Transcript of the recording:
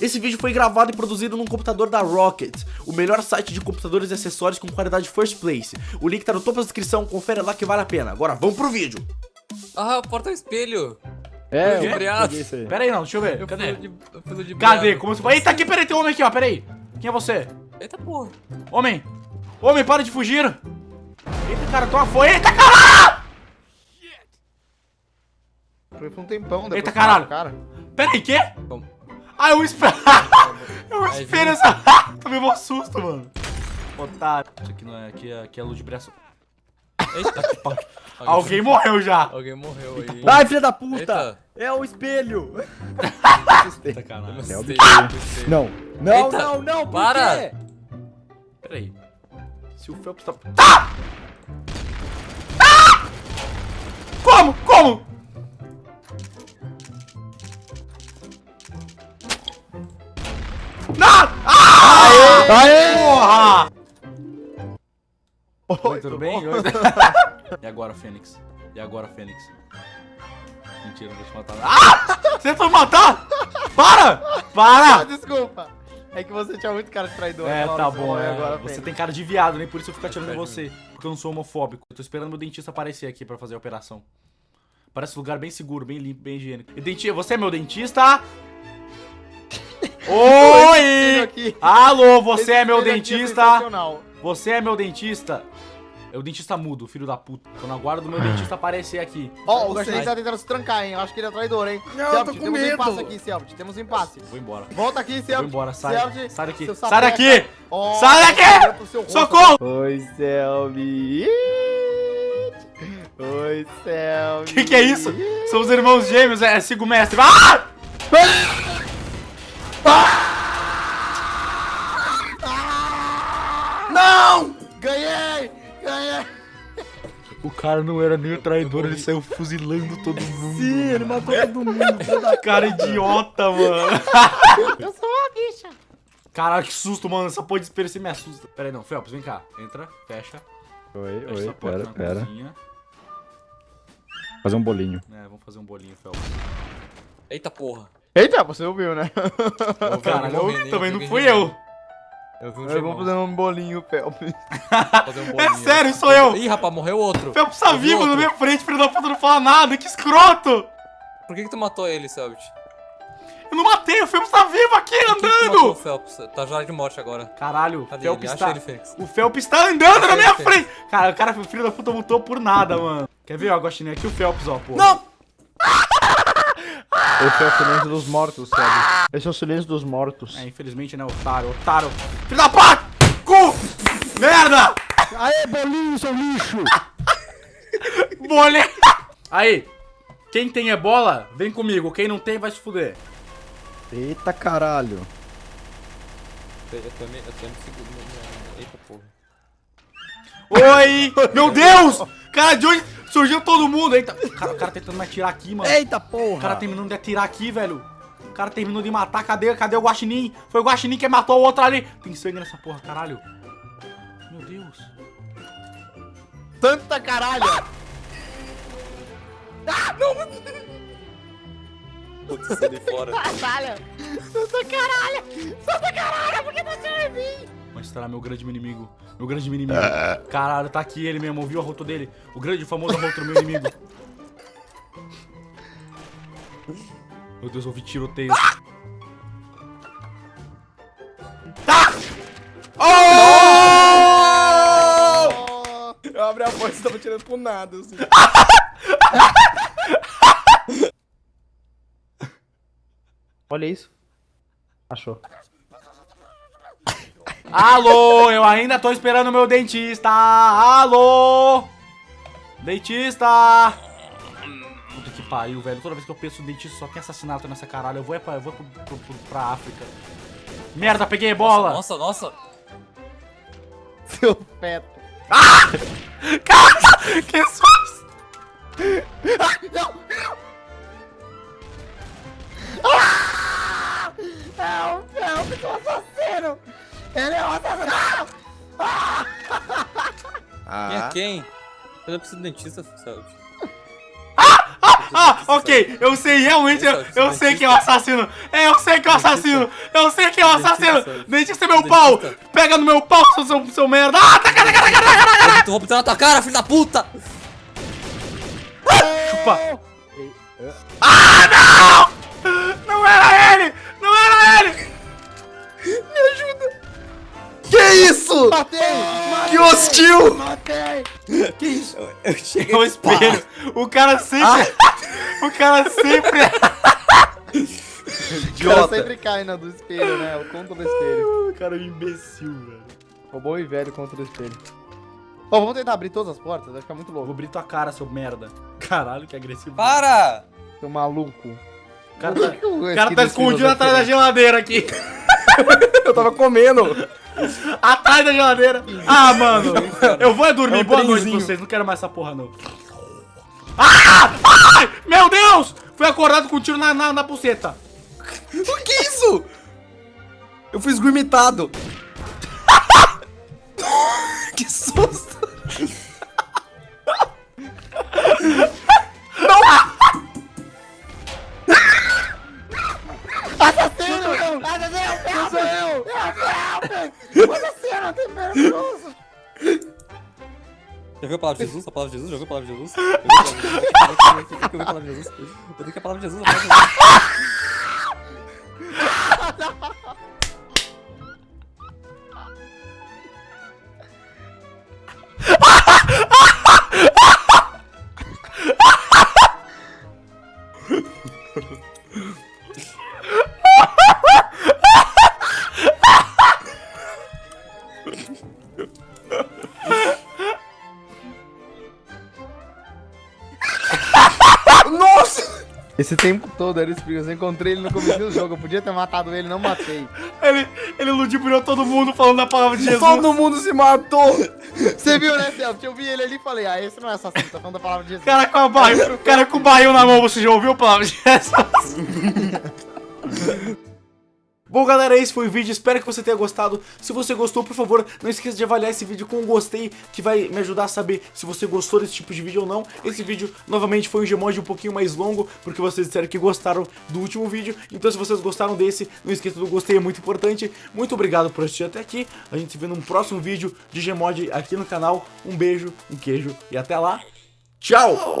Esse vídeo foi gravado e produzido num computador da Rocket, o melhor site de computadores e acessórios com qualidade first place. O link tá no topo da descrição, confere lá que vale a pena. Agora vamos pro vídeo. Ah, o porta-espelho. É, De eu peguei. Pera aí não, deixa eu ver. Eu Cadê? de, eu Cadê? Como se... Eita, aqui, peraí, tem um homem aqui, ó, peraí. Quem é você? Eita porra. Homem! Homem, para de fugir! Eita, cara, toma foi. Eita, caralho! Foi por um tempão depois. Eita, caralho. Cara. Peraí, quê? Como? Ah, eu espero. eu Aí, espero essa. Tomei um susto, mano. Otário. Isso aqui não é. Aqui é, aqui é ludibriação. Eita. Alguém morreu já. Alguém morreu aí. Vai, filha da puta! Eita. É o espelho! Eita, caralho. É o assustei. Não, não, Eita, não, não, por para. quê? Peraí. Se o Phelps tá. Tá! Ah! Como? Como? Não! Ah! Aê! Porra! Oi, Oi, tudo bem? Oi. e agora, Fênix? E agora, Fênix? Mentira, não vou te matar. Ah! Você me matar? Para! Ah, Para! desculpa. É que você tinha muito cara de traidor. É, tá bom, falou, é. agora, você Fênix. tem cara de viado, nem por isso eu fico atirando em você. Porque eu não sou homofóbico. Eu tô esperando meu dentista aparecer aqui pra fazer a operação. Parece um lugar bem seguro, bem limpo, bem higiênico. E dentista, você é meu dentista? Oi! Alô, você é meu dentista? Você é meu dentista? É o dentista mudo, filho da puta. Tô na guarda do meu dentista aparecer aqui. Ó, o Você- Gasteirinho tá tentando se trancar, hein? Eu acho que ele é traidor, hein? Não, eu Selbit, tô com temos um medo. impasse aqui, Selbit. Temos um impasse. Vou embora. Volta aqui, Vou Selbit. embora, sai. Selbit, Sai daqui. Sai daqui! Ó, Sai daqui! Socorro! Oi, Selbit. Oi, Selbit. Que que é isso? São os irmãos gêmeos, é sigo mestre. Ah! Não! Ganhei! Ganhei! O cara não era nem o traidor, ele saiu fuzilando todo mundo. Sim, ele matou todo mundo. Cara idiota, mano. Eu sou uma bicha. Caralho, que susto, mano. Essa porra de espelho você me assusta. Pera aí, não. Phelps, vem cá. Entra, fecha. Oi, Fecha oi, essa porta pera, na pera. cozinha. Fazer um bolinho. É, vamos fazer um bolinho, Phelps. Eita porra. Eita, você ouviu, né? Alguém eu- morrendo, também não fui eu. Eu vou fazer um bolinho, Felps. Fazer um É bolinho. sério, sou eu. Ih, rapaz, morreu outro. Phelps tá vivo na outro. minha frente, filho da puta, não fala nada. Que escroto. Por que que tu matou ele, Selbit? Eu não matei, o Phelps tá vivo aqui, Por que que tu matou o andando. Phelps? Tá já de morte agora. Caralho, o Cadê Phelps ele? tá... Ele. O Phelps tá andando na minha frente. Cara, o cara, filho da puta, lutou por nada, mano. Quer ver, ó, Agostinho? Aqui o Phelps, ó, pô. Não! Esse é o silêncio dos mortos, Felps. Esse é o silêncio dos mortos. É, infelizmente, né, otário, otário. Filho da puta! Cu! Merda! Aê, bolinho, seu lixo! Bolê! Aí, quem tem ebola, vem comigo. Quem não tem, vai se fuder. Eita caralho. Eu tô me, eu tô me segurando. Eita porra. Oi! Meu Deus! Cara, de onde surgiu todo mundo? Eita, cara, o cara tentando me atirar aqui, mano. Eita O porra! cara terminando de atirar aqui, velho. O cara terminou de matar. Cadê, cadê o Guaxinim? Foi o Guaxinim que matou o outro ali. Tem sangue nessa porra, caralho. Meu Deus. Tanta caralho! Putz, sai de fora. Caralho! Tanta caralho! Tanta caralho! Por que você vai vir? Vai estourar meu grande inimigo. Meu grande inimigo. Caralho, tá aqui ele mesmo. Ouviu a rota dele? O grande famoso rota meu inimigo. Meu Deus, ouvi tiroteio. Tá! Oh! Eu abri a porta e tava tirando pro nada, assim. Olha isso. Achou. Alô, eu ainda tô esperando o meu dentista. Alô! Dentista! Puta que pariu, velho. Toda vez que eu penso no dentista só tem assassinato nessa caralho. Eu vou, é pra, eu vou pro, pro- pro- pra África. Merda, peguei bola! Nossa, nossa. Seu feto. Cara, que susto! Eu não preciso de dentista, Selbit. Ah, ok, eu sei, realmente, eu, eu sei quem é o assassino. É, eu sei que é o assassino. Eu sei quem é o assassino. Dentista é meu pau. Pega no meu pau, seu, seu, seu merda. Ah, tá, cara, cara, cara, cara, cara. Vou botar na tua cara, filho da puta! Chupa. Ah, não! Isso? Matei! Que hostil! Matei! Que isso? Eu cheguei É o espelho. O cara sempre... O cara sempre... O cara sempre cai na do espelho, né? O contra do espelho. O cara é um imbecil, velho. O bom e velho contra o espelho. Ó, vamos tentar abrir todas as portas, vai ficar muito Eu vou louco. abrir tua cara, seu merda. Caralho, que agressivo. Para! Seu maluco. O cara tá, que o cara tá escondido atrás da geladeira aqui. Eu tava comendo. Atrás da geladeira. Ah, mano. Eu vou é dormir. É um Boa noite pra trenzinho. vocês. Não quero mais essa porra, não. Ah! Ai! Meu Deus! Fui acordado com um tiro na, na, na buceta. O que é isso? Eu fui esgurmitado. que susto. Viu a palavra de Jesus? A palavra de Jesus? Viu a palavra de Jesus? Viu a palavra de Jesus? Viu a palavra de Jesus? Eu tenho que a palavra de Jesus. a palavra de Jesus. Esse tempo todo era isso, eu encontrei ele no começo do jogo. Eu podia ter matado ele, não matei. Ele, ele ludibriou todo mundo falando a palavra de Jesus. Todo mundo se matou. Você viu, né, Celso? Eu vi ele ali e falei, ah, esse não é assassino, tá falando da palavra de Jesus. Cara com a barril, cara com o barril na mão, você já ouviu a palavra de Jesus? Bom, galera, esse foi o vídeo. Espero que você tenha gostado. Se você gostou, por favor, não esqueça de avaliar esse vídeo com um gostei, que vai me ajudar a saber se você gostou desse tipo de vídeo ou não. Esse vídeo, novamente, foi um Gmod um pouquinho mais longo, porque vocês disseram que gostaram do último vídeo. Então, se vocês gostaram desse, não esqueça do gostei, é muito importante. Muito obrigado por assistir até aqui. A gente se vê num próximo vídeo de Gmod aqui no canal. Um beijo, um queijo e até lá. Tchau!